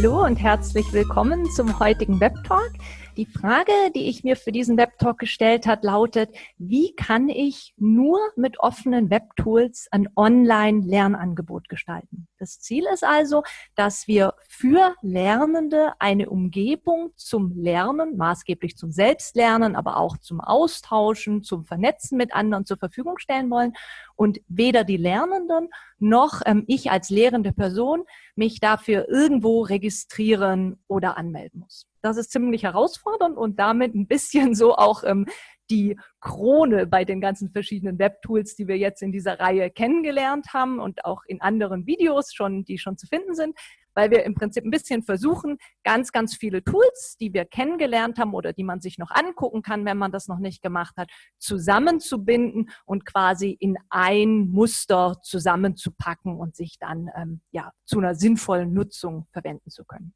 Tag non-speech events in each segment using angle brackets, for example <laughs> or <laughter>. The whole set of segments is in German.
Hallo und herzlich willkommen zum heutigen Web Talk. Die Frage, die ich mir für diesen Webtalk gestellt hat, lautet, wie kann ich nur mit offenen Webtools ein Online-Lernangebot gestalten? Das Ziel ist also, dass wir für Lernende eine Umgebung zum Lernen, maßgeblich zum Selbstlernen, aber auch zum Austauschen, zum Vernetzen mit anderen zur Verfügung stellen wollen und weder die Lernenden noch ähm, ich als lehrende Person mich dafür irgendwo registrieren oder anmelden muss. Das ist ziemlich herausfordernd und damit ein bisschen so auch ähm, die Krone bei den ganzen verschiedenen Webtools, die wir jetzt in dieser Reihe kennengelernt haben und auch in anderen Videos schon, die schon zu finden sind, weil wir im Prinzip ein bisschen versuchen, ganz, ganz viele Tools, die wir kennengelernt haben oder die man sich noch angucken kann, wenn man das noch nicht gemacht hat, zusammenzubinden und quasi in ein Muster zusammenzupacken und sich dann ähm, ja, zu einer sinnvollen Nutzung verwenden zu können.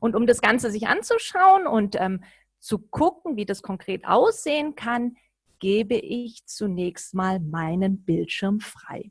Und um das Ganze sich anzuschauen und ähm, zu gucken, wie das konkret aussehen kann, gebe ich zunächst mal meinen Bildschirm frei.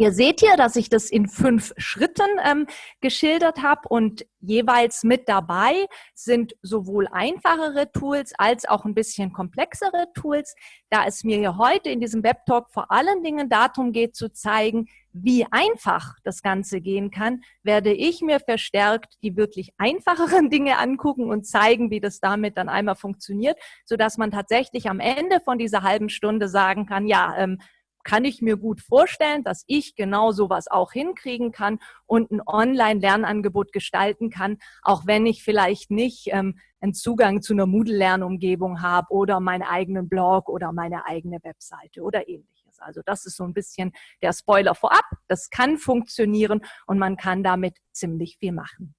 Ihr seht hier, dass ich das in fünf Schritten ähm, geschildert habe und jeweils mit dabei sind sowohl einfachere Tools als auch ein bisschen komplexere Tools. Da es mir hier heute in diesem Webtalk vor allen Dingen darum geht zu zeigen, wie einfach das Ganze gehen kann, werde ich mir verstärkt die wirklich einfacheren <laughs> Dinge angucken und zeigen, wie das damit dann einmal funktioniert, sodass man tatsächlich am Ende von dieser halben Stunde sagen kann, ja, ähm, kann ich mir gut vorstellen, dass ich genau sowas auch hinkriegen kann und ein Online-Lernangebot gestalten kann, auch wenn ich vielleicht nicht ähm, einen Zugang zu einer Moodle-Lernumgebung habe oder meinen eigenen Blog oder meine eigene Webseite oder ähnliches. Also das ist so ein bisschen der Spoiler vorab. Das kann funktionieren und man kann damit ziemlich viel machen.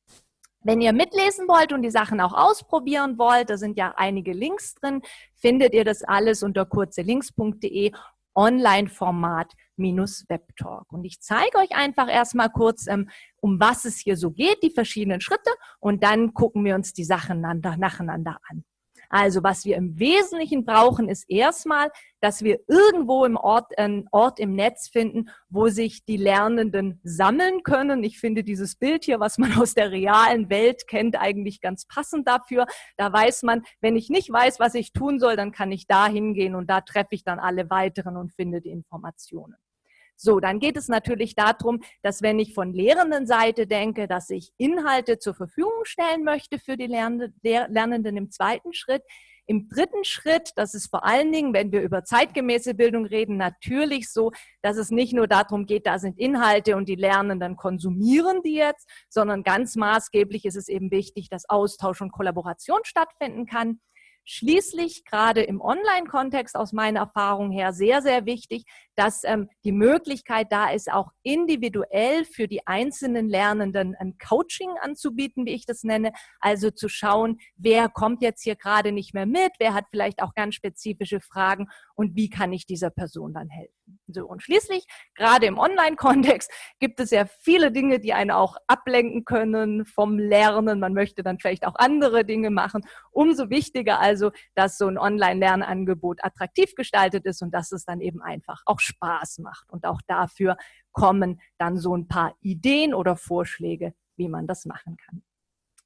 Wenn ihr mitlesen wollt und die Sachen auch ausprobieren wollt, da sind ja einige Links drin, findet ihr das alles unter kurzelinks.de Online-Format minus Webtalk. Und ich zeige euch einfach erstmal kurz, ähm, um was es hier so geht, die verschiedenen Schritte und dann gucken wir uns die Sachen nacheinander an. Also was wir im Wesentlichen brauchen, ist erstmal, dass wir irgendwo im Ort, einen Ort im Netz finden, wo sich die Lernenden sammeln können. Ich finde dieses Bild hier, was man <laughs> aus der realen Welt kennt, eigentlich ganz passend dafür. Da weiß man, wenn ich nicht weiß, was ich tun soll, dann kann ich da hingehen und da treffe ich dann alle weiteren und finde die Informationen. So, dann geht es natürlich darum, dass wenn ich von Lehrendenseite denke, dass ich Inhalte zur Verfügung stellen möchte für die Lernenden im zweiten Schritt, im dritten Schritt, das ist vor allen Dingen, wenn wir über zeitgemäße Bildung reden, natürlich so, dass es nicht nur darum geht, da sind Inhalte und die Lernenden konsumieren die jetzt, sondern ganz maßgeblich ist es eben wichtig, dass Austausch und Kollaboration stattfinden kann. Schließlich gerade im Online-Kontext aus meiner Erfahrung her sehr, sehr wichtig, dass ähm, die Möglichkeit da ist, auch individuell für die einzelnen Lernenden ein Coaching anzubieten, wie ich das nenne. Also zu schauen, wer kommt jetzt hier gerade nicht mehr mit, wer hat vielleicht auch ganz spezifische Fragen und wie kann ich dieser Person dann helfen. So, und schließlich, gerade im Online-Kontext, gibt es ja viele Dinge, die einen auch ablenken können vom Lernen. Man möchte dann vielleicht auch andere Dinge machen. Umso wichtiger also, dass so ein Online-Lernangebot attraktiv gestaltet ist und dass es dann eben einfach auch Spaß macht. Und auch dafür kommen dann so ein paar Ideen oder Vorschläge, wie man das machen kann.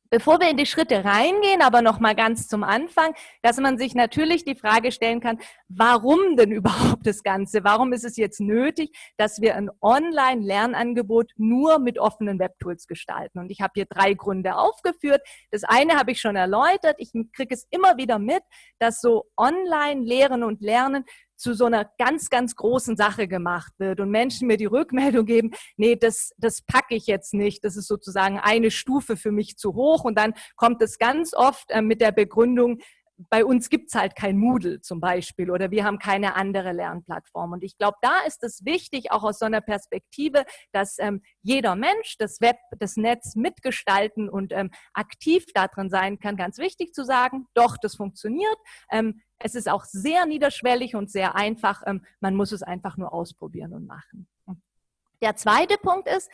Bevor wir in die Schritte reingehen, aber noch mal ganz zum Anfang, dass man sich natürlich die Frage stellen kann, warum denn <laughs> überhaupt das Ganze? Warum ist es jetzt nötig, dass wir ein Online-Lernangebot nur mit offenen Webtools gestalten? Und ich habe hier drei Gründe aufgeführt. Das eine habe ich schon erläutert. Ich kriege es immer wieder mit, dass so Online-Lehren und Lernen zu so einer ganz, ganz großen Sache gemacht wird und Menschen mir die Rückmeldung geben, nee, das, das packe ich jetzt nicht, das ist sozusagen eine Stufe für mich zu hoch. Und dann kommt es ganz oft äh, mit der Begründung, bei uns gibt es halt kein Moodle zum Beispiel oder wir haben keine andere Lernplattform. Und ich glaube, da ist es wichtig, auch aus so einer Perspektive, dass ähm, jeder Mensch das Web, das Netz mitgestalten und ähm, aktiv darin sein kann. Ganz wichtig zu sagen, doch, das funktioniert. Ähm, es ist auch sehr niederschwellig und sehr einfach. Ähm, man muss es einfach nur ausprobieren und machen. Der zweite Punkt ist,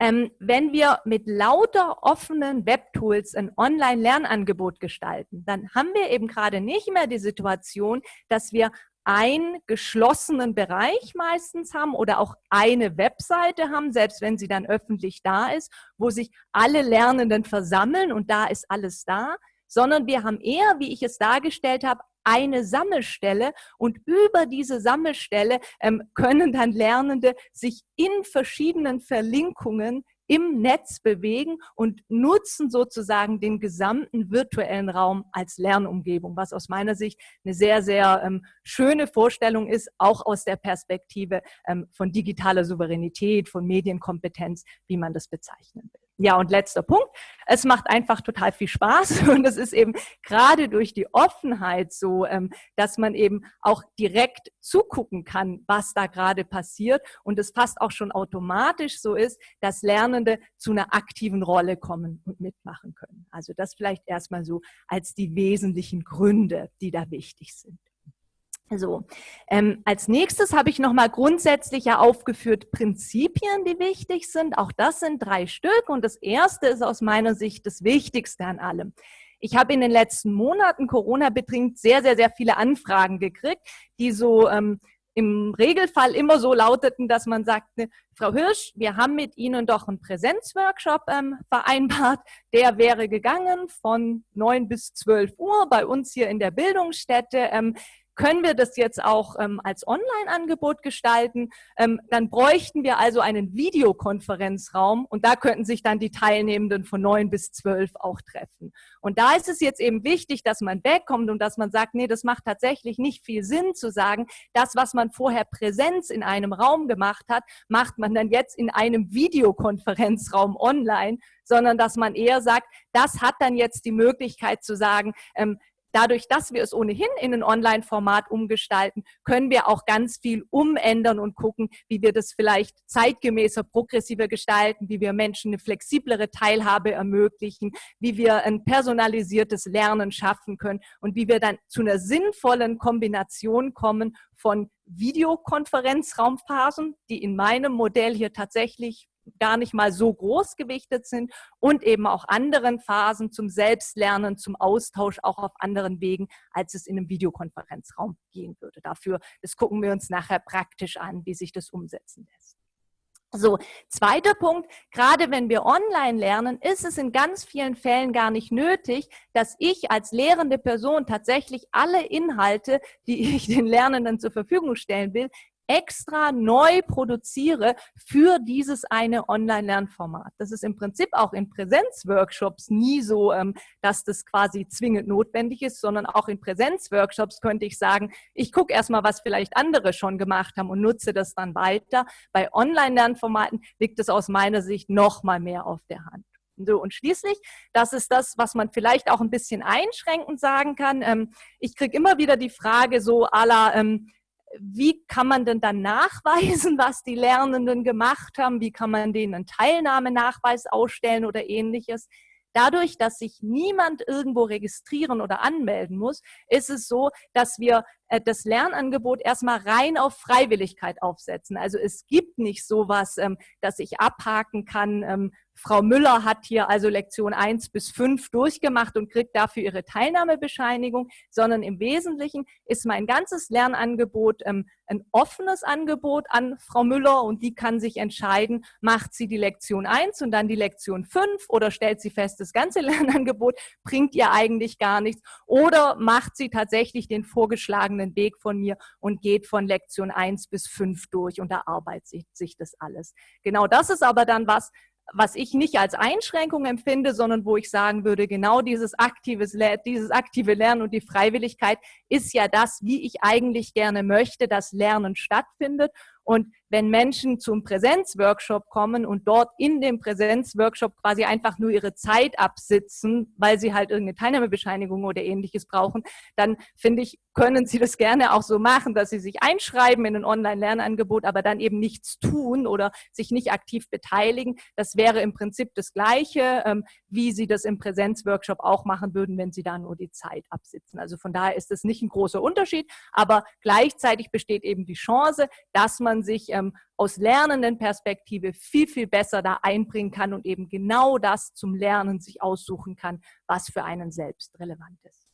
ähm, wenn wir mit lauter offenen Webtools ein Online-Lernangebot gestalten, dann haben wir eben gerade nicht mehr die Situation, dass wir einen geschlossenen Bereich meistens haben oder auch eine Webseite haben, selbst wenn sie dann öffentlich da ist, wo sich alle Lernenden versammeln und da ist alles da, sondern wir haben eher, wie ich es dargestellt habe, eine Sammelstelle und über diese Sammelstelle ähm, können dann Lernende sich in verschiedenen Verlinkungen im Netz bewegen und nutzen sozusagen den gesamten virtuellen Raum als Lernumgebung, was aus meiner Sicht eine sehr, sehr ähm, schöne Vorstellung ist, auch aus der Perspektive ähm, von digitaler Souveränität, von Medienkompetenz, wie man das bezeichnen will. Ja, und letzter Punkt. Es macht einfach total viel Spaß <laughs> und es ist eben gerade durch die Offenheit so, ähm, dass man eben auch direkt zugucken kann, was da gerade passiert und es fast auch schon automatisch so ist, dass Lernende zu einer aktiven Rolle kommen und mitmachen können. Also das vielleicht erstmal so als die wesentlichen Gründe, die da wichtig sind. So, ähm, als nächstes habe ich nochmal grundsätzlich ja aufgeführt Prinzipien, die wichtig sind. Auch das sind drei Stück und das erste ist aus meiner Sicht das Wichtigste an allem. Ich habe in den letzten Monaten Corona-bedingt sehr, sehr, sehr viele Anfragen gekriegt, die so ähm, im Regelfall immer so lauteten, dass man sagte, Frau Hirsch, wir haben mit Ihnen doch einen Präsenzworkshop ähm, vereinbart. Der wäre gegangen von neun bis zwölf Uhr bei uns hier in der Bildungsstätte. Ähm, können wir das jetzt auch ähm, als Online-Angebot gestalten? Ähm, dann bräuchten wir also einen Videokonferenzraum und da könnten sich dann die Teilnehmenden von neun bis zwölf auch treffen. Und da ist es jetzt eben wichtig, dass man wegkommt und dass man sagt, nee, das macht tatsächlich nicht viel Sinn zu sagen, das, was man vorher Präsenz in einem Raum gemacht hat, macht man dann jetzt in einem Videokonferenzraum online, sondern dass man eher sagt, das hat dann jetzt die Möglichkeit zu sagen, ähm, Dadurch, dass wir es ohnehin in ein Online-Format umgestalten, können wir auch ganz viel umändern und gucken, wie wir das vielleicht zeitgemäßer, progressiver gestalten, wie wir Menschen eine flexiblere Teilhabe ermöglichen, wie wir ein personalisiertes Lernen schaffen können und wie wir dann zu einer sinnvollen Kombination kommen von Videokonferenzraumphasen, die in meinem Modell hier tatsächlich gar nicht mal so groß gewichtet sind und eben auch anderen Phasen zum Selbstlernen, zum Austausch auch auf anderen Wegen, als es in einem Videokonferenzraum gehen würde. Dafür, das gucken wir uns nachher praktisch an, wie sich das umsetzen lässt. So, zweiter Punkt, gerade wenn wir online lernen, ist es in ganz vielen Fällen gar nicht nötig, dass ich als lehrende Person tatsächlich alle Inhalte, die <laughs> ich den Lernenden zur Verfügung stellen will, extra neu produziere für dieses eine Online-Lernformat. Das ist im Prinzip auch in Präsenzworkshops nie so, ähm, dass das quasi zwingend notwendig ist, sondern auch in Präsenzworkshops könnte ich sagen, ich gucke erstmal, was vielleicht andere schon gemacht haben und nutze das dann weiter. Bei Online-Lernformaten liegt es aus meiner Sicht noch mal mehr auf der Hand. So, und schließlich, das ist das, was man vielleicht auch ein bisschen einschränkend sagen kann. Ähm, ich kriege immer wieder die Frage so aller, ähm, wie kann man denn dann nachweisen, was die Lernenden gemacht haben? Wie kann man denen einen Teilnahmenachweis ausstellen oder ähnliches? Dadurch, dass sich niemand irgendwo registrieren oder anmelden muss, ist es so, dass wir das Lernangebot erstmal rein auf Freiwilligkeit aufsetzen. Also es gibt nicht sowas, ähm, dass ich abhaken kann, ähm, Frau Müller hat hier also Lektion 1 bis 5 durchgemacht und kriegt dafür ihre Teilnahmebescheinigung, sondern im Wesentlichen ist mein ganzes Lernangebot ähm, ein offenes Angebot an Frau Müller und die kann sich entscheiden, macht sie die Lektion 1 und dann die Lektion 5 oder stellt sie fest, das ganze <laughs> Lernangebot bringt ihr eigentlich gar nichts oder macht sie tatsächlich den vorgeschlagenen Weg von mir und geht von Lektion 1 bis 5 durch und erarbeitet sich das alles. Genau das ist aber dann was, was ich nicht als Einschränkung empfinde, sondern wo ich sagen würde, genau dieses, aktives, dieses aktive Lernen und die Freiwilligkeit ist ja das, wie ich eigentlich gerne möchte, dass Lernen stattfindet. Und wenn Menschen zum Präsenzworkshop kommen und dort in dem Präsenzworkshop quasi einfach nur ihre Zeit absitzen, weil sie halt irgendeine Teilnahmebescheinigung oder ähnliches brauchen, dann finde ich, können sie das gerne auch so machen, dass sie sich einschreiben in ein Online-Lernangebot, aber dann eben nichts tun oder sich nicht aktiv beteiligen. Das wäre im Prinzip das Gleiche, ähm, wie sie das im Präsenzworkshop auch machen würden, wenn sie da nur die Zeit absitzen. Also von daher ist es nicht ein großer Unterschied, aber gleichzeitig besteht eben die Chance, dass man sich ähm, aus lernenden Perspektive viel, viel besser da einbringen kann und eben genau das zum Lernen sich aussuchen kann, was für einen selbst relevant ist.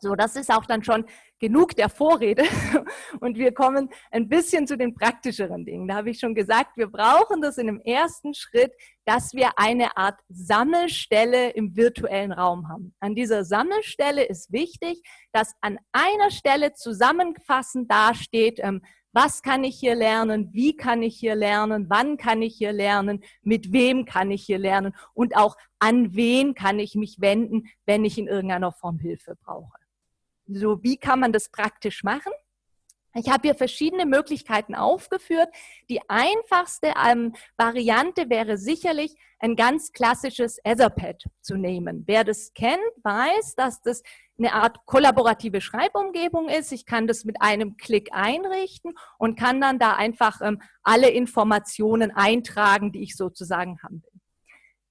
So, das ist auch dann schon genug der Vorrede <laughs> und wir kommen ein bisschen zu den praktischeren Dingen. Da habe ich schon gesagt, wir brauchen das in dem ersten Schritt, dass wir eine Art Sammelstelle im virtuellen Raum haben. An dieser Sammelstelle ist wichtig, dass an einer Stelle zusammenfassend dasteht, ähm, was kann ich hier lernen, wie kann ich hier lernen, wann kann ich hier lernen, mit wem kann ich hier lernen und auch an wen kann ich mich wenden, wenn ich in irgendeiner Form Hilfe brauche. So, wie kann man das praktisch machen? Ich habe hier verschiedene Möglichkeiten aufgeführt. Die einfachste ähm, Variante wäre sicherlich ein ganz klassisches Etherpad zu nehmen. Wer das kennt, weiß, dass das eine Art kollaborative Schreibumgebung ist. Ich kann das mit einem Klick einrichten und kann dann da einfach ähm, alle Informationen eintragen, die ich sozusagen haben will.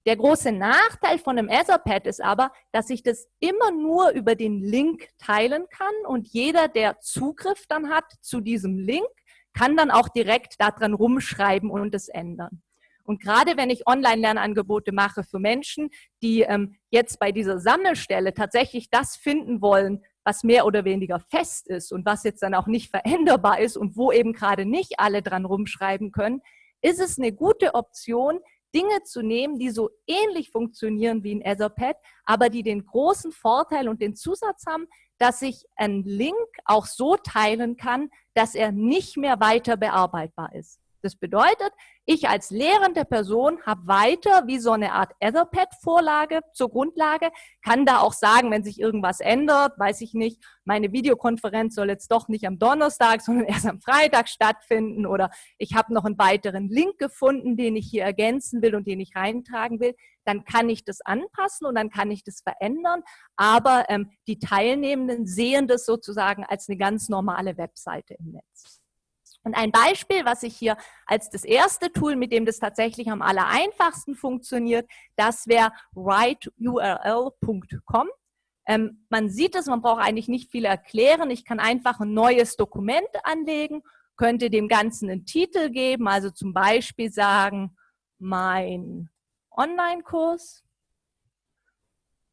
Der große Nachteil von einem Etherpad ist aber, dass ich das immer nur über den Link teilen kann und jeder, der Zugriff dann hat zu diesem Link, kann dann auch direkt daran rumschreiben und es ändern. Und gerade wenn ich Online-Lernangebote mache für Menschen, die ähm, jetzt bei dieser Sammelstelle tatsächlich das finden wollen, was mehr oder weniger fest ist und was jetzt dann auch nicht veränderbar ist und wo eben gerade nicht alle dran rumschreiben können, ist es eine gute Option, Dinge zu nehmen, die so ähnlich funktionieren wie ein Etherpad, aber die den großen Vorteil und den Zusatz haben, dass ich einen Link auch so teilen kann, dass er nicht mehr weiter bearbeitbar ist. Das bedeutet, ich als lehrende Person habe weiter wie so eine Art Etherpad-Vorlage zur Grundlage, kann da auch sagen, wenn sich irgendwas ändert, weiß ich nicht, meine Videokonferenz soll jetzt doch nicht am Donnerstag, <laughs> sondern erst am Freitag stattfinden oder ich habe noch einen weiteren Link gefunden, den ich hier ergänzen will und den ich reintragen will, dann kann ich das anpassen und dann kann ich das verändern, aber ähm, die Teilnehmenden sehen das sozusagen als eine ganz normale Webseite im Netz. Und ein Beispiel, was ich hier als das erste Tool, mit dem das tatsächlich am aller einfachsten funktioniert, das wäre writeurl.com. Ähm, man sieht es, man braucht eigentlich nicht viel erklären. Ich kann einfach ein neues Dokument anlegen, könnte dem Ganzen einen Titel geben, also zum Beispiel sagen, mein Online-Kurs.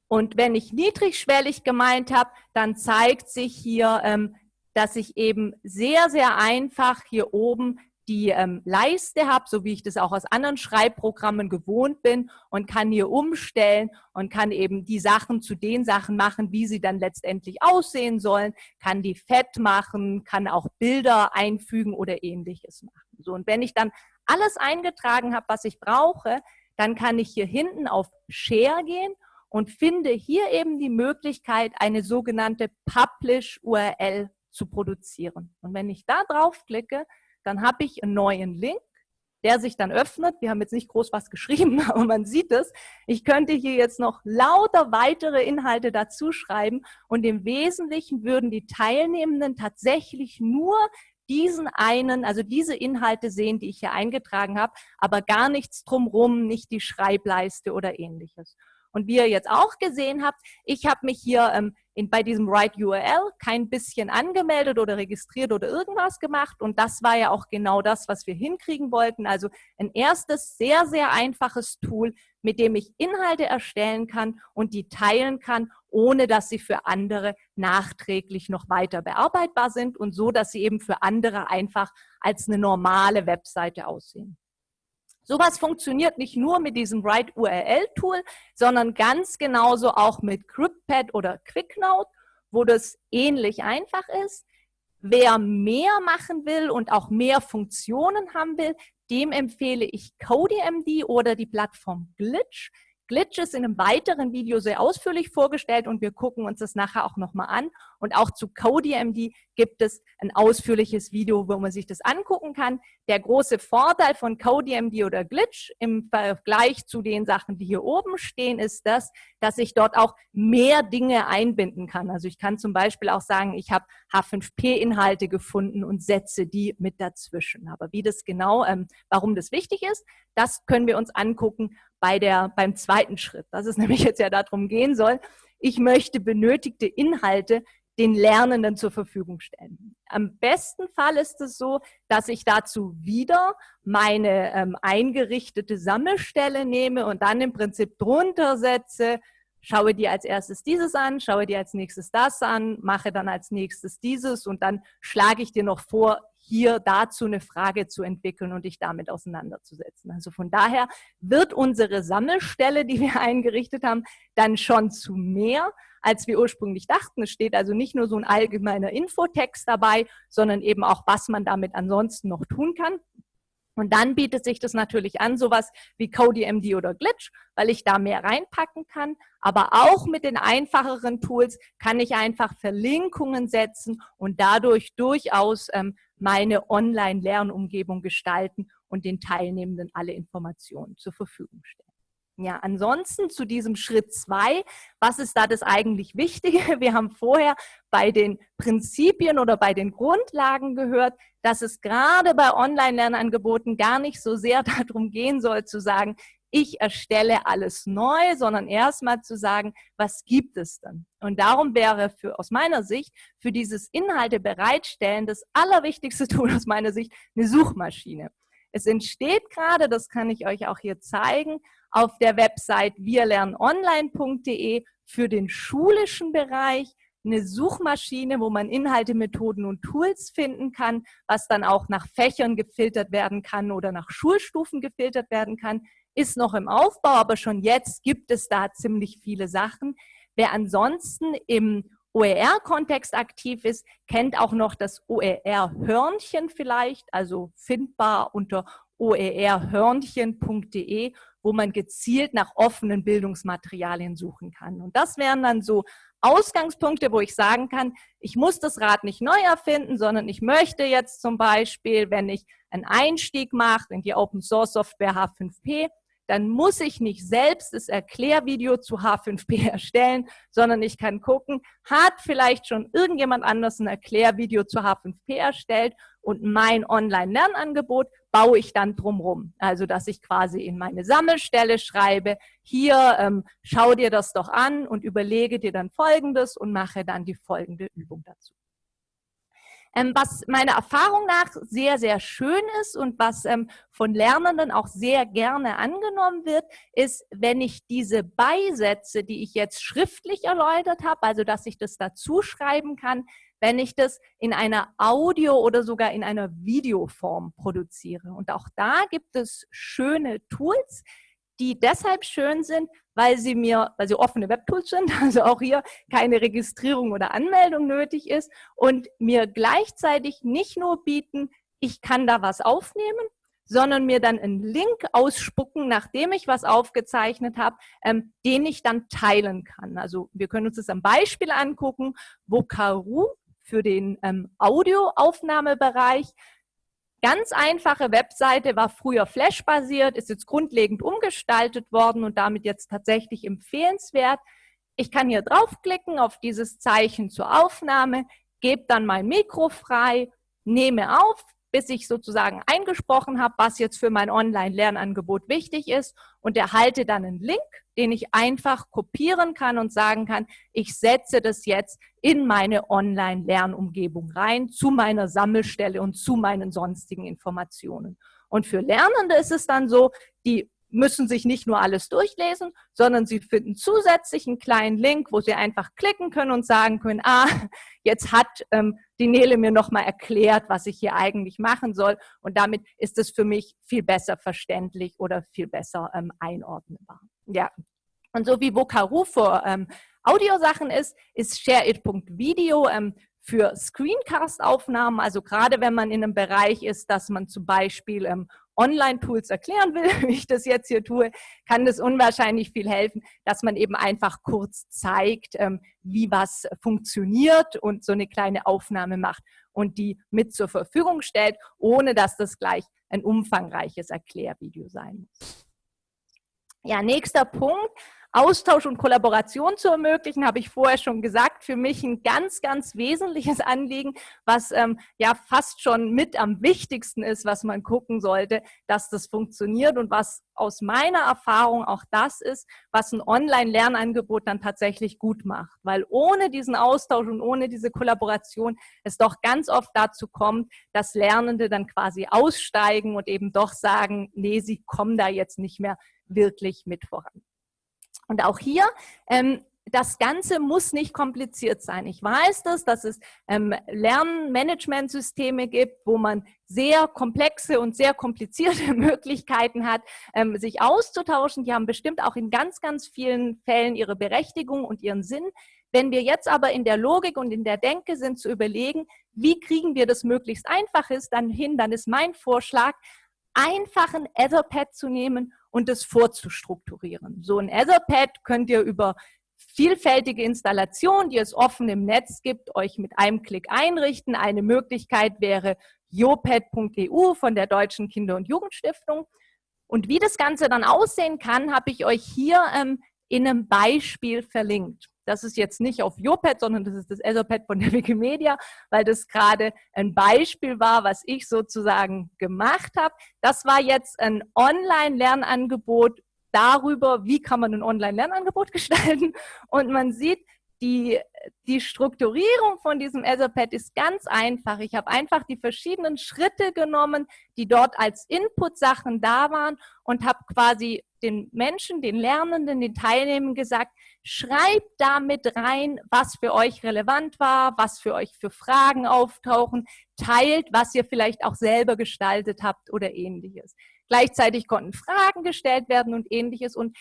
Und wenn ich niedrigschwellig gemeint habe, dann zeigt sich hier ähm, dass ich eben sehr, sehr einfach hier oben die ähm, Leiste habe, so wie ich das auch aus anderen Schreibprogrammen gewohnt bin und kann hier umstellen und kann eben die Sachen zu den Sachen machen, wie sie dann letztendlich aussehen sollen, kann die fett machen, kann auch Bilder einfügen oder ähnliches machen. So, und wenn ich dann alles eingetragen habe, was ich brauche, dann kann ich hier hinten auf Share gehen und finde hier eben die Möglichkeit, eine sogenannte Publish URL zu produzieren. Und wenn ich da draufklicke, dann habe ich einen neuen Link, der sich dann öffnet. Wir haben jetzt nicht groß was geschrieben, <laughs> aber man sieht es. Ich könnte hier jetzt noch lauter weitere Inhalte dazu schreiben und im Wesentlichen würden die Teilnehmenden tatsächlich nur diesen einen, also diese Inhalte sehen, die ich hier eingetragen habe, aber gar nichts drumrum, nicht die Schreibleiste oder ähnliches. Und wie ihr jetzt auch gesehen habt, ich habe mich hier ähm, in, bei diesem Write URL kein bisschen angemeldet oder registriert oder irgendwas gemacht. Und das war ja auch genau das, was wir hinkriegen wollten. Also ein erstes sehr, sehr einfaches Tool, mit dem ich Inhalte erstellen kann und die teilen kann, ohne dass sie für andere nachträglich noch weiter bearbeitbar sind und so, dass sie eben für andere einfach als eine normale Webseite aussehen. Sowas funktioniert nicht nur mit diesem Write URL Tool, sondern ganz genauso auch mit CryptPad oder QuickNote, wo das ähnlich einfach ist. Wer mehr machen will und auch mehr Funktionen haben will, dem empfehle ich CodeMD oder die Plattform Glitch. Glitch ist in einem weiteren Video sehr ausführlich vorgestellt und wir gucken uns das nachher auch nochmal an. Und auch zu CodeMD gibt es ein ausführliches Video, wo man sich das angucken kann. Der große Vorteil von CodeMD oder Glitch im Vergleich zu den Sachen, die hier oben stehen, ist das, dass ich dort auch mehr Dinge einbinden kann. Also ich kann zum Beispiel auch sagen, ich habe H5P-Inhalte gefunden und setze die mit dazwischen. Aber wie das genau, ähm, warum das wichtig ist, das können wir uns angucken bei der, beim zweiten Schritt, dass es <laughs> nämlich jetzt ja darum gehen soll, ich möchte benötigte Inhalte den Lernenden zur Verfügung stellen. Am besten Fall ist es so, dass ich dazu wieder meine ähm, eingerichtete Sammelstelle nehme und dann im Prinzip drunter setze, schaue dir als erstes dieses an, schaue dir als nächstes das an, mache dann als nächstes dieses und dann schlage ich dir noch vor, hier dazu eine Frage zu entwickeln und dich damit auseinanderzusetzen. Also von daher wird unsere Sammelstelle, die wir <laughs> eingerichtet haben, dann schon zu mehr, als wir ursprünglich dachten. Es steht also nicht nur so ein allgemeiner Infotext dabei, sondern eben auch, was man damit ansonsten noch tun kann. Und dann bietet sich das natürlich an, sowas wie CodeMD oder Glitch, weil ich da mehr reinpacken kann. Aber auch mit den einfacheren Tools kann ich einfach Verlinkungen setzen und dadurch durchaus ähm, meine Online-Lernumgebung gestalten und den Teilnehmenden alle Informationen zur Verfügung stellen. Ja, ansonsten zu diesem Schritt zwei, was ist da das eigentlich Wichtige? <laughs> Wir haben vorher bei den Prinzipien oder bei den Grundlagen gehört, dass es gerade bei Online-Lernangeboten gar nicht so sehr <laughs> darum gehen soll zu sagen, ich erstelle alles neu, sondern erstmal zu sagen, was gibt es denn? Und darum wäre für, aus meiner Sicht für dieses Inhalte bereitstellen das allerwichtigste <laughs> Tool aus meiner Sicht eine Suchmaschine. Es entsteht gerade, das kann ich euch auch hier zeigen, auf der Website wirlernonline.de für den schulischen Bereich eine Suchmaschine, wo man Inhalte, Methoden und Tools finden kann, was dann auch nach Fächern gefiltert werden kann oder nach Schulstufen gefiltert werden kann, ist noch im Aufbau, aber schon jetzt gibt es da ziemlich viele Sachen. Wer ansonsten im OER-Kontext aktiv ist, kennt auch noch das OER-Hörnchen vielleicht, also findbar unter oerhörnchen.de, wo man gezielt nach offenen Bildungsmaterialien suchen kann. Und das wären dann so Ausgangspunkte, wo ich sagen kann, ich muss das Rad nicht neu erfinden, sondern ich möchte jetzt zum Beispiel, wenn ich einen Einstieg mache in die Open Source Software H5P, dann muss ich nicht selbst das Erklärvideo zu H5P <laughs> erstellen, sondern ich kann gucken, hat vielleicht schon irgendjemand anders ein Erklärvideo zu H5P erstellt und mein Online-Lernangebot baue ich dann drumherum. Also, dass ich quasi in meine Sammelstelle schreibe, hier, ähm, schau dir das doch an und überlege dir dann Folgendes und mache dann die folgende Übung dazu. Ähm, was meiner Erfahrung nach sehr, sehr schön ist und was ähm, von Lernenden auch sehr gerne angenommen wird, ist, wenn ich diese Beisätze, die ich jetzt schriftlich erläutert habe, also dass ich das dazu schreiben kann, wenn ich das in einer Audio- oder sogar in einer Videoform produziere. Und auch da gibt es schöne Tools, die deshalb schön sind, weil sie mir, weil sie offene Webtools sind, <laughs> also auch hier keine Registrierung oder Anmeldung nötig ist und mir gleichzeitig nicht nur bieten, ich kann da was aufnehmen, sondern mir dann einen Link ausspucken, nachdem ich was aufgezeichnet habe, ähm, den ich dann teilen kann. Also wir können uns das am Beispiel angucken, wo Karu für den ähm, Audioaufnahmebereich Ganz einfache Webseite, war früher Flash-basiert, ist jetzt grundlegend umgestaltet worden und damit jetzt tatsächlich empfehlenswert. Ich kann hier draufklicken auf dieses Zeichen zur Aufnahme, gebe dann mein Mikro frei, nehme auf, bis ich sozusagen eingesprochen habe, was jetzt für mein Online-Lernangebot wichtig ist und erhalte dann einen Link, den ich einfach kopieren kann und sagen kann, ich setze das jetzt in meine Online-Lernumgebung rein, zu meiner Sammelstelle und zu meinen sonstigen Informationen. Und für Lernende ist es dann so, die müssen sich nicht nur alles durchlesen, sondern sie finden zusätzlich einen kleinen Link, wo sie einfach klicken können und sagen können, ah, <laughs> jetzt hat ähm, die Nele mir nochmal erklärt, was ich hier eigentlich machen soll. Und damit ist es für mich viel besser verständlich oder viel besser ähm, einordnbar. Ja, und so wie Vocaru für ähm, Audiosachen ist, ist ShareIt.video ähm, für Screencast-Aufnahmen, also gerade wenn man in einem Bereich ist, dass man zum Beispiel ähm, Online-Tools erklären will, <laughs> wie ich das jetzt hier tue, kann das unwahrscheinlich viel helfen, dass man eben einfach kurz zeigt, ähm, wie was funktioniert und so eine kleine Aufnahme macht und die mit zur Verfügung stellt, ohne dass das gleich ein umfangreiches Erklärvideo sein muss. Ja, nächster Punkt. Austausch und Kollaboration zu ermöglichen, habe ich vorher schon gesagt, für mich ein ganz, ganz wesentliches <laughs> Anliegen, was ähm, ja fast schon mit am wichtigsten ist, was man gucken sollte, dass das funktioniert und was aus meiner Erfahrung auch das ist, was ein Online-Lernangebot dann tatsächlich gut macht. Weil ohne diesen Austausch und ohne diese Kollaboration es doch ganz oft dazu kommt, dass Lernende dann quasi aussteigen und eben doch sagen, nee, sie kommen da jetzt nicht mehr wirklich mit voran. Und auch hier ähm, das Ganze muss nicht kompliziert sein. Ich weiß das, dass es ähm, Lernmanagementsysteme gibt, wo man sehr komplexe und sehr komplizierte <laughs> Möglichkeiten hat, ähm, sich auszutauschen. Die haben bestimmt auch in ganz, ganz vielen Fällen ihre Berechtigung und ihren Sinn. Wenn wir jetzt aber in der Logik und in der Denke sind, zu überlegen, wie kriegen wir das möglichst einfach dann hin, dann ist mein Vorschlag, einfach ein Etherpad zu nehmen und es vorzustrukturieren. So ein Etherpad könnt ihr über vielfältige Installation, die es offen im Netz gibt, euch mit einem Klick einrichten. Eine Möglichkeit wäre jopad.eu von der Deutschen Kinder- und Jugendstiftung. Und wie das Ganze dann aussehen kann, habe ich euch hier ähm, in einem Beispiel verlinkt. Das ist jetzt nicht auf Jopad, sondern das ist das Etherpad von der <laughs> Wikimedia, weil das gerade ein Beispiel war, was ich sozusagen gemacht habe. Das war jetzt ein Online-Lernangebot darüber, wie kann man ein Online-Lernangebot <laughs> gestalten. Und man sieht, die, die Strukturierung von diesem Etherpad ist ganz einfach. Ich habe einfach die verschiedenen Schritte genommen, die dort als Input-Sachen da waren und habe quasi den Menschen, den Lernenden, den Teilnehmern gesagt, schreibt da mit rein, was für euch relevant war, was für euch für Fragen auftauchen, teilt, was ihr vielleicht auch selber gestaltet habt oder ähnliches. Gleichzeitig konnten Fragen gestellt werden und ähnliches. Und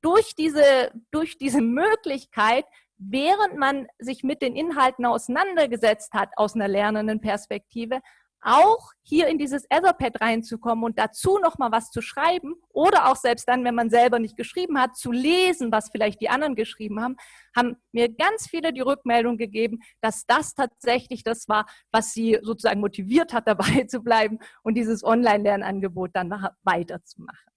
durch diese, durch diese Möglichkeit, während man sich mit den Inhalten auseinandergesetzt hat, aus einer lernenden Perspektive, auch hier in dieses Etherpad reinzukommen und dazu nochmal was zu schreiben oder auch selbst dann, wenn man selber nicht geschrieben hat, zu lesen, was vielleicht die anderen geschrieben haben, haben mir ganz viele die Rückmeldung gegeben, dass das tatsächlich das war, was sie sozusagen motiviert hat, <laughs> dabei zu bleiben und dieses Online-Lernangebot dann weiterzumachen.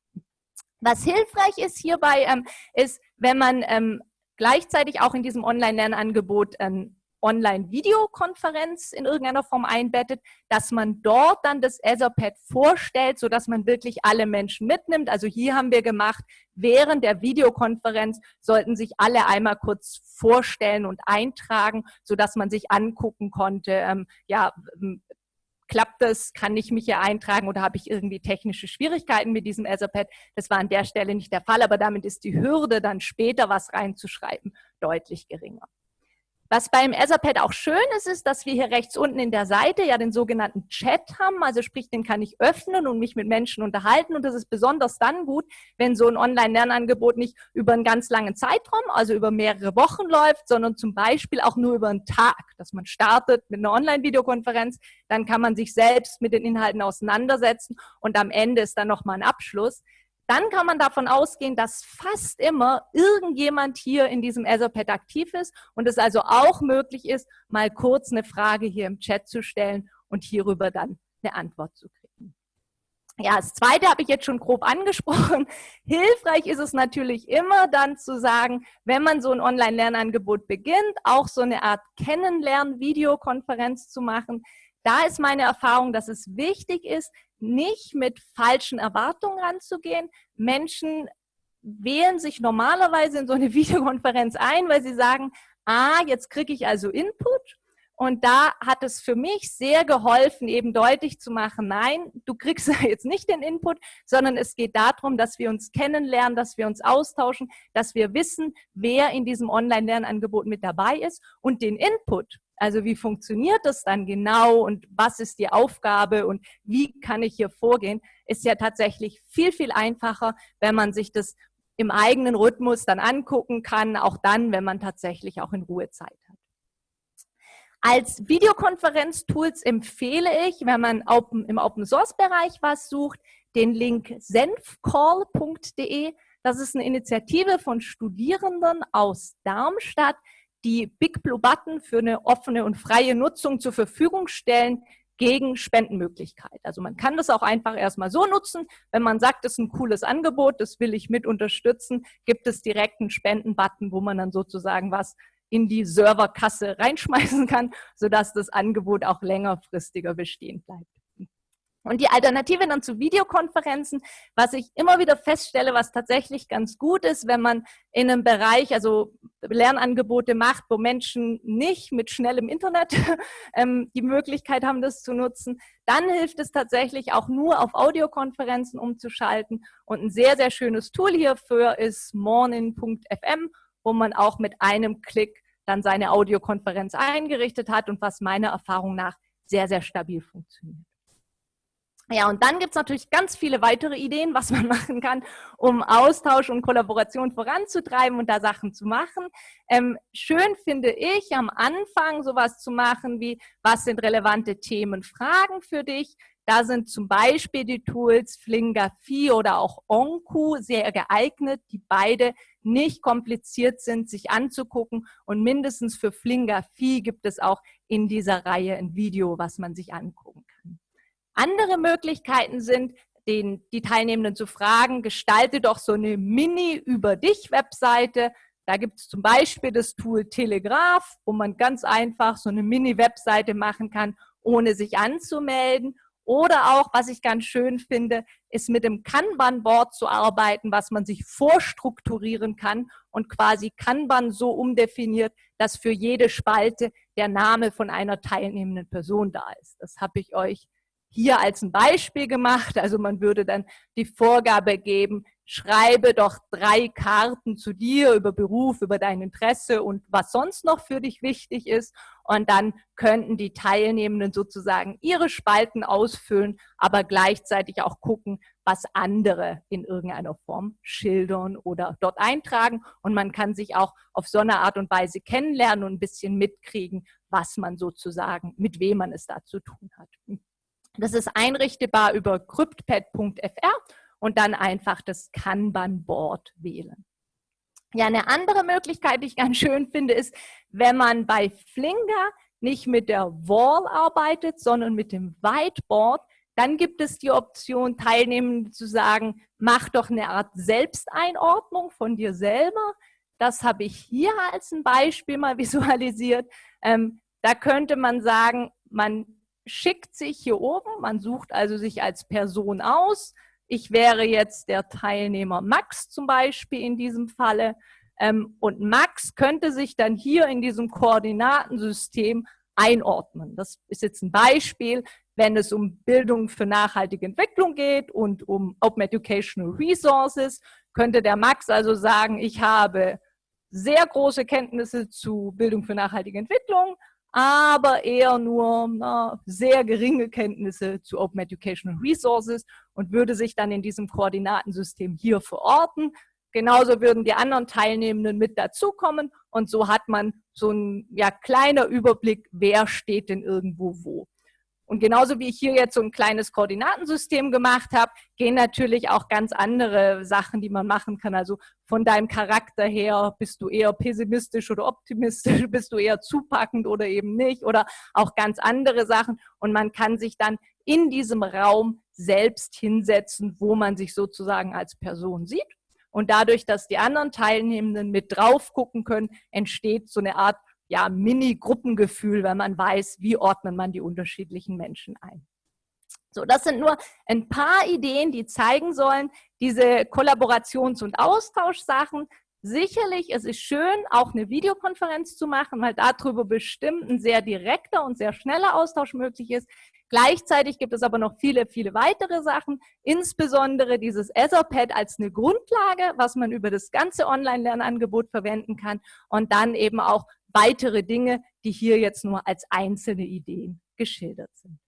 Was hilfreich ist hierbei, ähm, ist, wenn man ähm, gleichzeitig auch in diesem Online-Lernangebot ähm, Online-Videokonferenz in irgendeiner Form einbettet, dass man dort dann das Etherpad vorstellt, sodass man wirklich alle Menschen mitnimmt. Also hier haben wir gemacht, während der Videokonferenz sollten sich alle einmal kurz vorstellen und eintragen, sodass man sich angucken konnte, ähm, ja, ähm, klappt das, kann ich mich hier eintragen oder habe ich irgendwie technische Schwierigkeiten mit diesem Etherpad? Das war an der Stelle nicht der Fall, aber damit ist die Hürde, dann später was reinzuschreiben, deutlich geringer. Was beim Etherpad auch schön ist, ist, dass wir hier rechts unten in der Seite ja den sogenannten Chat haben. Also sprich, den kann ich öffnen und mich mit Menschen unterhalten. Und das ist besonders dann gut, wenn so ein Online-Lernangebot nicht über einen ganz langen Zeitraum, also über mehrere Wochen läuft, sondern zum Beispiel auch nur über einen Tag, dass man startet mit einer Online-Videokonferenz. Dann kann man sich selbst mit den Inhalten auseinandersetzen und am Ende ist dann nochmal ein Abschluss dann kann man davon ausgehen, dass fast immer irgendjemand hier in diesem Etherpad aktiv ist und es also auch möglich ist, mal kurz eine Frage hier im Chat zu stellen und hierüber dann eine Antwort zu kriegen. Ja, das zweite habe ich jetzt schon grob angesprochen. <laughs> Hilfreich ist es natürlich immer dann zu sagen, wenn man so ein Online-Lernangebot beginnt, auch so eine Art Kennenlernen-Videokonferenz zu machen. Da ist meine Erfahrung, dass es wichtig ist, nicht mit falschen Erwartungen ranzugehen. Menschen wählen sich normalerweise in so eine <laughs> Videokonferenz ein, weil sie sagen, ah, jetzt kriege ich also Input. Und da hat es für mich sehr geholfen, eben deutlich zu machen, nein, du kriegst <laughs> jetzt nicht den Input, sondern es geht darum, dass wir uns kennenlernen, dass wir uns austauschen, dass wir wissen, wer in diesem Online-Lernangebot mit dabei ist und den Input, also wie funktioniert das dann genau und was ist die Aufgabe und wie kann ich hier vorgehen, ist ja tatsächlich viel, viel einfacher, wenn man sich das im eigenen Rhythmus dann angucken kann, auch dann, wenn man tatsächlich auch in Ruhe Zeit hat. Als Videokonferenz-Tools empfehle ich, wenn man im Open-Source-Bereich was sucht, den Link senfcall.de. Das ist eine Initiative von Studierenden aus Darmstadt, die Big Blue Button für eine offene und freie Nutzung zur Verfügung stellen gegen Spendenmöglichkeit. Also man kann das auch einfach erstmal so nutzen. Wenn man sagt, das ist ein cooles Angebot, das will ich mit unterstützen, gibt es direkt einen Spenden-Button, wo man dann sozusagen was in die Serverkasse reinschmeißen kann, sodass das Angebot auch längerfristiger bestehen bleibt. Und die Alternative dann zu Videokonferenzen, was ich immer wieder feststelle, was tatsächlich ganz gut ist, wenn man in einem Bereich, also Lernangebote macht, wo Menschen nicht mit schnellem Internet <laughs> ähm, die Möglichkeit haben, das zu nutzen, dann hilft es tatsächlich auch nur auf Audiokonferenzen umzuschalten. Und ein sehr, sehr schönes Tool hierfür ist morning.fm, wo man auch mit einem Klick dann seine Audiokonferenz eingerichtet hat und was meiner Erfahrung nach sehr, sehr stabil funktioniert. Ja, und dann gibt's natürlich ganz viele weitere Ideen, was man <laughs> machen kann, um Austausch und Kollaboration voranzutreiben und da Sachen zu machen. Ähm, schön finde ich am Anfang sowas zu machen wie, was sind relevante Themen, Fragen für dich? Da sind zum Beispiel die Tools Flinga4 oder auch Onku sehr geeignet, die beide nicht kompliziert sind, sich anzugucken. Und mindestens für Flinga4 gibt es auch in dieser Reihe ein Video, was man sich angucken. Andere Möglichkeiten sind, den, die Teilnehmenden zu fragen, gestalte doch so eine Mini-Über-Dich-Webseite. Da gibt es zum Beispiel das Tool Telegraph, wo man ganz einfach so eine Mini-Webseite machen kann, ohne sich anzumelden. Oder auch, was ich ganz schön finde, ist mit dem Kanban-Board zu arbeiten, was man sich vorstrukturieren kann und quasi Kanban so umdefiniert, dass für jede Spalte der Name von einer teilnehmenden Person da ist. Das habe ich euch hier als ein Beispiel gemacht. Also man würde dann die Vorgabe geben, schreibe doch drei Karten zu dir über Beruf, über dein Interesse und was sonst noch für dich wichtig ist. Und dann könnten die Teilnehmenden sozusagen ihre Spalten ausfüllen, aber gleichzeitig auch gucken, was andere in irgendeiner Form schildern oder dort eintragen. Und man kann sich auch auf so eine Art und Weise kennenlernen und ein bisschen mitkriegen, was man sozusagen, mit wem man es da zu tun hat. Das ist einrichtbar über cryptpad.fr und dann einfach das Kanban-Board wählen. Ja, eine andere Möglichkeit, die ich ganz schön finde, ist, wenn man bei Flinger nicht mit der Wall arbeitet, sondern mit dem Whiteboard, dann gibt es die Option, Teilnehmenden zu sagen, mach doch eine Art Selbsteinordnung von dir selber. Das habe ich hier als ein Beispiel mal <laughs> visualisiert. Ähm, da könnte man sagen, man schickt sich hier oben, man sucht also sich als Person aus. Ich wäre jetzt der Teilnehmer Max zum Beispiel in diesem Falle. Ähm, und Max könnte sich dann hier in diesem Koordinatensystem einordnen. Das ist jetzt ein Beispiel, wenn es um Bildung für nachhaltige Entwicklung geht und um Open Educational Resources, könnte der Max also sagen, ich habe sehr große Kenntnisse zu Bildung für nachhaltige Entwicklung, aber eher nur na, sehr geringe Kenntnisse zu Open Educational Resources und würde sich dann in diesem Koordinatensystem hier verorten. Genauso würden die anderen Teilnehmenden mit dazukommen und so hat man so ein ja, kleiner Überblick, wer steht denn irgendwo wo. Und genauso wie ich hier jetzt so ein kleines Koordinatensystem gemacht habe, gehen natürlich auch ganz andere Sachen, die man machen kann. Also von deinem Charakter her, bist du eher pessimistisch oder optimistisch, <laughs> bist du eher zupackend oder eben nicht oder auch ganz andere Sachen. Und man kann sich dann in diesem Raum selbst hinsetzen, wo man sich sozusagen als Person sieht. Und dadurch, dass die anderen Teilnehmenden mit drauf gucken können, entsteht so eine Art ja, Mini-Gruppengefühl, wenn man weiß, wie ordnet man die unterschiedlichen Menschen ein. So, das sind nur ein paar Ideen, die zeigen sollen, diese Kollaborations- und Austauschsachen. Sicherlich, es ist schön, auch eine Videokonferenz zu machen, weil darüber bestimmt ein sehr direkter und sehr schneller Austausch möglich ist. Gleichzeitig gibt es aber noch viele, viele weitere Sachen, insbesondere dieses Etherpad als eine Grundlage, was man über das ganze Online-Lernangebot verwenden kann und dann eben auch weitere Dinge, die hier jetzt nur als einzelne Ideen geschildert sind.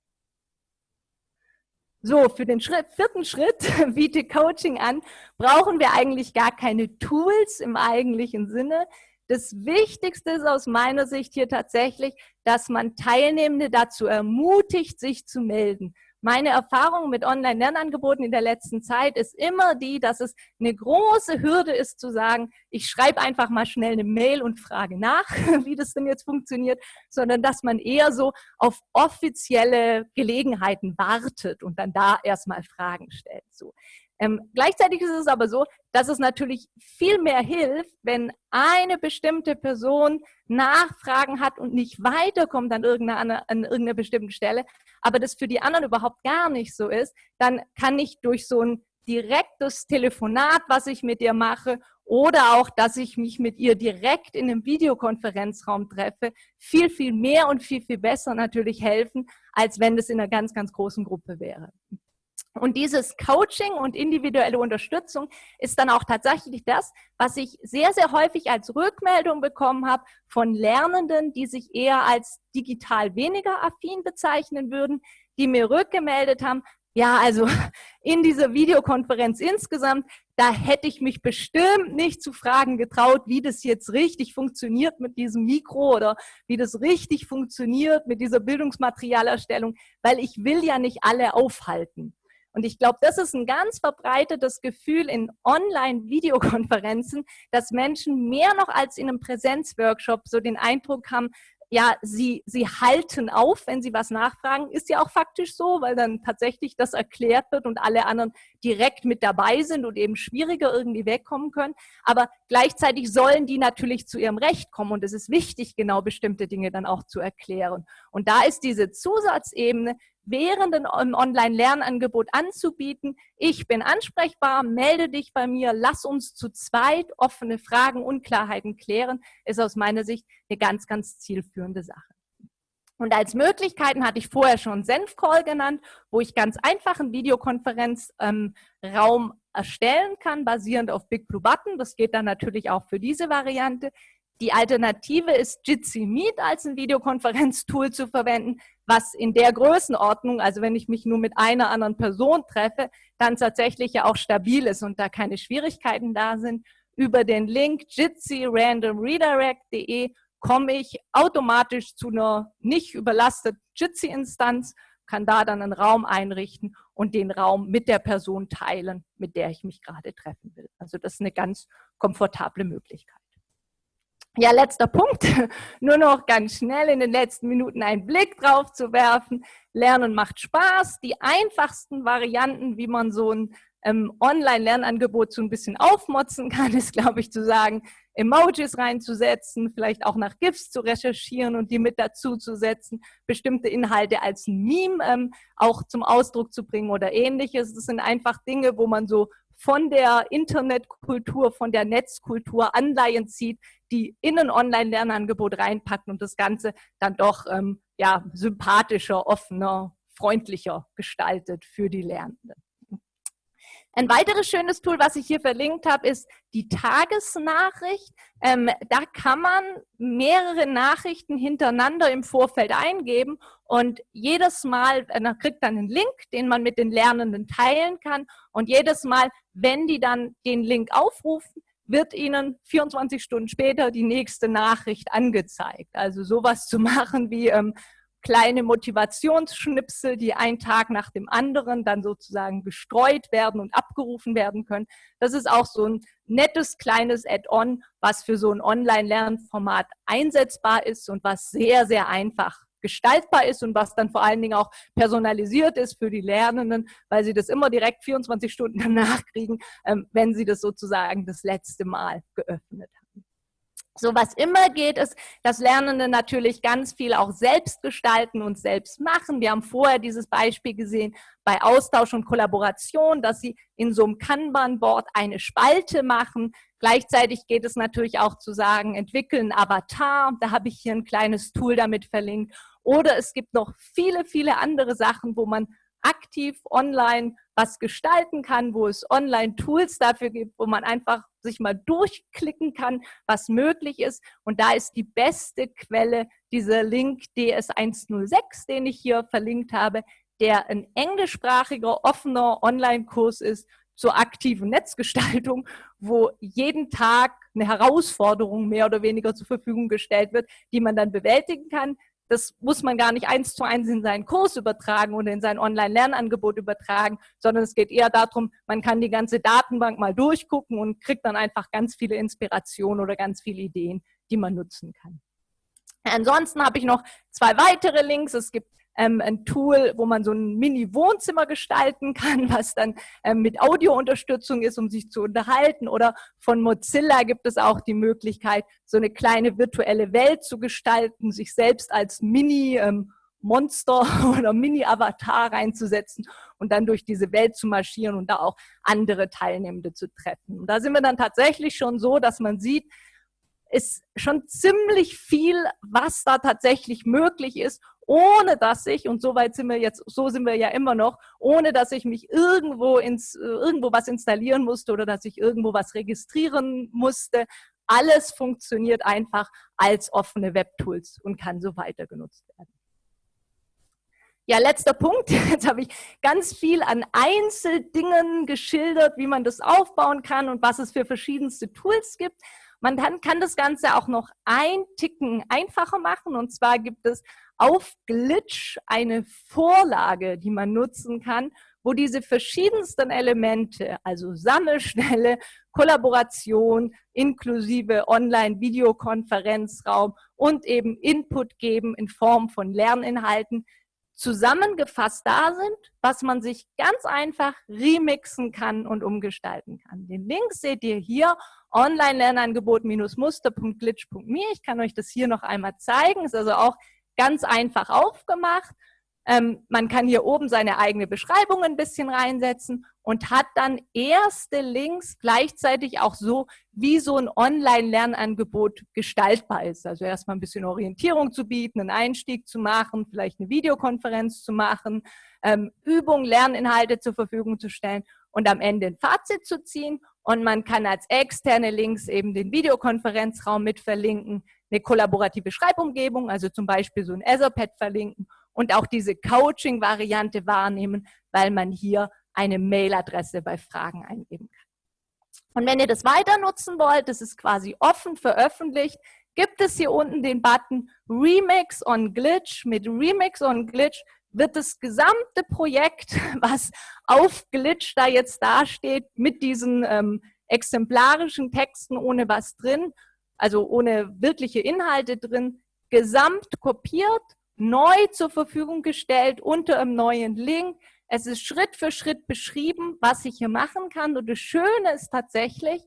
So, für den Schritt, vierten Schritt, <laughs> biete Coaching an, brauchen wir eigentlich gar keine Tools im eigentlichen Sinne. Das Wichtigste ist aus meiner Sicht hier tatsächlich, dass man Teilnehmende dazu ermutigt, sich zu melden. Meine Erfahrung mit Online-Lernangeboten in der letzten Zeit ist immer die, dass es eine große Hürde ist zu sagen, ich schreibe einfach mal schnell eine Mail und frage nach, <laughs> wie das denn jetzt funktioniert, sondern dass man eher so auf offizielle Gelegenheiten wartet und dann da erstmal Fragen stellt. So. Ähm, gleichzeitig ist es aber so, dass es natürlich viel mehr hilft, wenn eine bestimmte Person Nachfragen hat und nicht weiterkommt an irgendeiner, an irgendeiner bestimmten Stelle, aber das für die anderen überhaupt gar nicht so ist, dann kann ich durch so ein direktes Telefonat, was ich mit ihr mache, oder auch, dass ich mich mit ihr direkt in einem Videokonferenzraum treffe, viel, viel mehr und viel, viel besser natürlich helfen, als wenn das in einer ganz, ganz großen Gruppe wäre. Und dieses Coaching und individuelle Unterstützung ist dann auch tatsächlich das, was ich sehr, sehr häufig als Rückmeldung bekommen habe von Lernenden, die sich eher als digital weniger affin bezeichnen würden, die mir rückgemeldet haben, ja, also <laughs> in dieser Videokonferenz insgesamt, da hätte ich mich bestimmt nicht zu fragen getraut, wie das jetzt richtig funktioniert mit diesem Mikro oder wie das richtig funktioniert mit dieser Bildungsmaterialerstellung, weil ich will ja nicht alle aufhalten. Und ich glaube, das ist ein ganz verbreitetes Gefühl in Online-Videokonferenzen, dass Menschen mehr noch als in einem Präsenzworkshop so den Eindruck haben, ja, sie, sie halten auf, wenn sie was nachfragen, ist ja auch faktisch so, weil dann tatsächlich das erklärt wird und alle anderen direkt mit dabei sind und eben schwieriger irgendwie wegkommen können. Aber gleichzeitig sollen die natürlich zu ihrem Recht kommen und es ist wichtig, genau bestimmte Dinge dann auch zu erklären. Und da ist diese Zusatzebene, während im Online-Lernangebot anzubieten. Ich bin ansprechbar, melde dich bei mir, lass uns zu zweit offene Fragen, Unklarheiten klären, ist aus meiner Sicht eine ganz, ganz zielführende Sache. Und als Möglichkeiten hatte ich vorher schon Senf-Call genannt, wo ich ganz einfach einen Videokonferenzraum ähm, erstellen kann, basierend auf Big Blue Button. Das geht dann natürlich auch für diese Variante. Die Alternative ist Jitsi Meet als ein Videokonferenztool zu verwenden, was in der Größenordnung, also wenn ich mich nur mit einer anderen Person treffe, dann tatsächlich ja auch stabil ist und da keine Schwierigkeiten da sind. Über den Link jitsi-randomredirect.de komme ich automatisch zu einer nicht überlasteten Jitsi-Instanz, kann da dann einen Raum einrichten und den Raum mit der Person teilen, mit der ich mich gerade treffen will. Also das ist eine ganz komfortable Möglichkeit. Ja, letzter Punkt. <laughs> Nur noch ganz schnell in den letzten Minuten einen Blick drauf zu werfen. Lernen macht Spaß. Die einfachsten Varianten, wie man so ein ähm, Online-Lernangebot so ein bisschen aufmotzen kann, <laughs> ist, glaube ich, zu sagen, Emojis reinzusetzen, vielleicht auch nach GIFs zu recherchieren und die mit dazu zu setzen, bestimmte Inhalte als ein Meme ähm, auch zum Ausdruck zu bringen oder ähnliches. Das sind einfach Dinge, wo man so von der Internetkultur, von der Netzkultur Anleihen zieht, die in ein Online-Lernangebot reinpacken und das Ganze dann doch ähm, ja, sympathischer, offener, freundlicher gestaltet für die Lernenden. Ein weiteres schönes Tool, was ich hier verlinkt habe, ist die Tagesnachricht. Ähm, da kann man mehrere Nachrichten hintereinander im Vorfeld eingeben und jedes Mal, äh, man kriegt dann einen Link, den man mit den Lernenden teilen kann und jedes Mal, wenn die dann den Link aufrufen, wird Ihnen 24 Stunden später die nächste Nachricht angezeigt. Also sowas zu <laughs> machen wie ähm, kleine Motivationsschnipsel, die ein Tag nach dem anderen dann sozusagen gestreut werden und abgerufen werden können. Das ist auch so ein nettes kleines Add-on, was für so ein Online-Lernformat einsetzbar ist und was sehr, sehr einfach gestaltbar ist und was dann vor allen Dingen auch personalisiert ist für die Lernenden, weil sie das immer direkt 24 Stunden <laughs> danach kriegen, ähm, wenn sie das sozusagen das letzte Mal geöffnet haben. So was immer geht, ist, dass Lernende natürlich ganz viel auch selbst gestalten und selbst machen. Wir haben vorher dieses Beispiel gesehen bei Austausch und Kollaboration, dass sie in so einem Kanban-Board eine Spalte machen. Gleichzeitig geht es natürlich auch zu sagen, entwickeln Avatar. Da habe ich hier ein kleines Tool damit verlinkt. Oder es gibt noch viele, viele andere Sachen, wo man aktiv online was gestalten kann, wo es Online-Tools dafür gibt, wo man einfach sich mal durchklicken kann, was möglich ist. Und da ist die beste Quelle dieser Link DS106, den ich hier verlinkt habe, der ein englischsprachiger, offener Online-Kurs ist zur aktiven Netzgestaltung, wo jeden Tag eine Herausforderung mehr oder weniger zur Verfügung gestellt wird, die man dann bewältigen kann. Das muss man gar nicht eins zu eins in seinen Kurs übertragen oder in sein Online-Lernangebot übertragen, sondern es geht eher darum, man kann die ganze Datenbank mal durchgucken und kriegt dann einfach ganz viele Inspirationen oder ganz viele Ideen, die man nutzen kann. Ansonsten habe ich noch zwei weitere Links. Es gibt ähm, ein Tool, wo man so ein Mini-Wohnzimmer gestalten kann, <laughs> was dann ähm, mit Audiounterstützung ist, um sich zu unterhalten. Oder von Mozilla gibt es auch die Möglichkeit, so eine kleine virtuelle Welt zu gestalten, sich selbst als Mini- ähm, Monster <laughs> oder Mini-Avatar reinzusetzen und dann durch diese Welt zu marschieren und da auch andere Teilnehmende zu treffen. Und da sind wir dann tatsächlich schon so, dass man sieht, ist schon ziemlich viel, was da tatsächlich möglich ist, ohne dass ich, und so weit sind wir jetzt, so sind wir ja immer noch, ohne dass ich mich irgendwo ins, irgendwo was installieren musste oder dass ich irgendwo was registrieren musste. Alles funktioniert einfach als offene Webtools und kann so weiter genutzt werden. Ja, letzter Punkt. <laughs> Jetzt habe ich ganz viel an Einzeldingen geschildert, wie man das aufbauen kann und was es für verschiedenste Tools gibt. Man kann das Ganze auch noch ein Ticken einfacher machen. Und zwar gibt es auf Glitch eine Vorlage, die man nutzen kann, wo diese verschiedensten Elemente, also Sammelschnelle, Kollaboration, inklusive Online-Videokonferenzraum und eben Input geben in Form von Lerninhalten, zusammengefasst da sind, was man sich ganz einfach remixen kann und umgestalten kann. Den Link seht ihr hier, Online-Lernangebot-muster.glitch.me. Ich kann euch das hier noch einmal zeigen. Ist also auch ganz einfach aufgemacht. Ähm, man kann hier oben seine eigene Beschreibung ein bisschen reinsetzen und hat dann erste Links gleichzeitig auch so, wie so ein Online-Lernangebot gestaltbar ist. Also erstmal ein bisschen Orientierung zu bieten, einen Einstieg zu machen, vielleicht eine Videokonferenz zu machen, ähm, Übungen, Lerninhalte zur Verfügung zu stellen und am Ende ein Fazit zu ziehen. Und man kann als externe Links eben den Videokonferenzraum mit verlinken, eine kollaborative Schreibumgebung, also zum Beispiel so ein Etherpad verlinken und auch diese Coaching-Variante wahrnehmen, weil man hier eine Mailadresse bei Fragen eingeben kann. Und wenn ihr das weiter nutzen wollt, das ist quasi offen veröffentlicht, gibt es hier unten den Button Remix on Glitch. Mit Remix on Glitch wird das gesamte Projekt, <laughs> was auf Glitch da jetzt dasteht, mit diesen ähm, exemplarischen Texten ohne was drin, also ohne wirkliche Inhalte drin, gesamt kopiert neu zur Verfügung gestellt unter einem neuen Link. Es ist Schritt für Schritt beschrieben, was ich hier machen kann. Und das Schöne ist tatsächlich,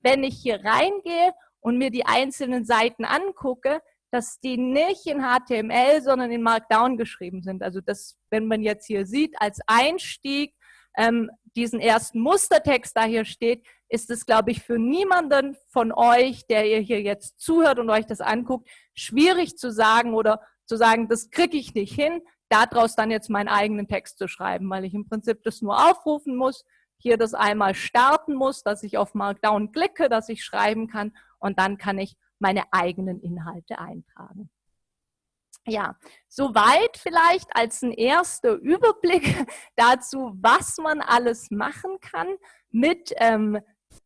wenn ich hier reingehe und mir die einzelnen Seiten angucke, dass die nicht in HTML, sondern in Markdown geschrieben sind. Also das, wenn man jetzt hier sieht, als Einstieg ähm, diesen ersten Mustertext da hier steht, ist es, glaube ich, für niemanden von euch, der ihr hier jetzt zuhört und euch das anguckt, schwierig zu sagen oder zu sagen, das kriege ich nicht hin, daraus dann jetzt meinen eigenen Text zu schreiben, weil ich im Prinzip das nur aufrufen muss, hier das einmal starten muss, dass ich auf Markdown klicke, dass ich schreiben kann und dann kann ich meine eigenen Inhalte eintragen. Ja, soweit vielleicht als ein erster Überblick <laughs> dazu, was man alles machen kann mit ähm,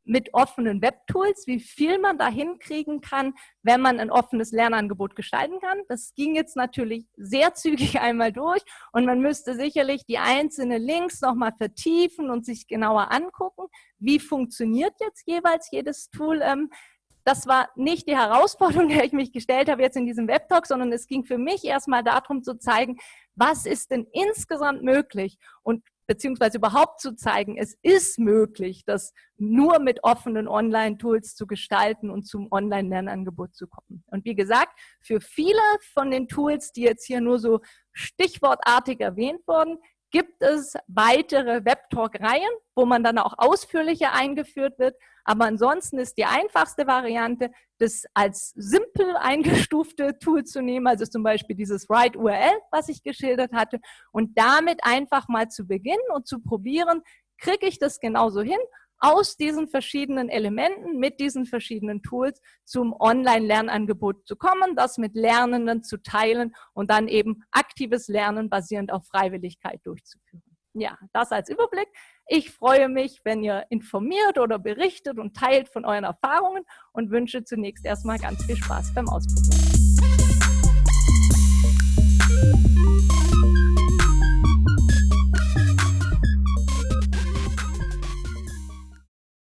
mit offenen Webtools, wie viel man da hinkriegen kann, wenn man ein offenes Lernangebot gestalten kann. Das ging jetzt natürlich sehr <laughs> zügig einmal durch und man müsste sicherlich die einzelnen Links nochmal vertiefen und sich genauer angucken, wie funktioniert jetzt jeweils jedes Tool. Ähm, das war nicht die Herausforderung, <laughs> der ich mich gestellt habe jetzt in diesem Webtalk, sondern es ging für mich erstmal darum zu zeigen, was ist denn insgesamt möglich und beziehungsweise überhaupt zu zeigen, es ist möglich, das nur mit offenen Online-Tools zu gestalten und zum Online-Lernangebot zu kommen. Und wie gesagt, für viele von den Tools, die jetzt hier nur so stichwortartig erwähnt wurden, gibt es weitere Webtalk-Reihen, wo man dann auch ausführlicher eingeführt wird. Aber ansonsten ist die einfachste Variante, das als simpel eingestufte Tool zu nehmen, also zum Beispiel dieses Write URL, was ich geschildert hatte, und damit einfach mal zu beginnen und zu probieren, kriege ich das genauso hin aus diesen verschiedenen Elementen, mit diesen verschiedenen Tools zum Online-Lernangebot zu kommen, das mit Lernenden zu teilen und dann eben aktives Lernen basierend auf Freiwilligkeit durchzuführen. Ja, das als Überblick. Ich freue mich, wenn ihr informiert oder berichtet und teilt von euren Erfahrungen und wünsche zunächst erstmal ganz viel Spaß beim Ausprobieren.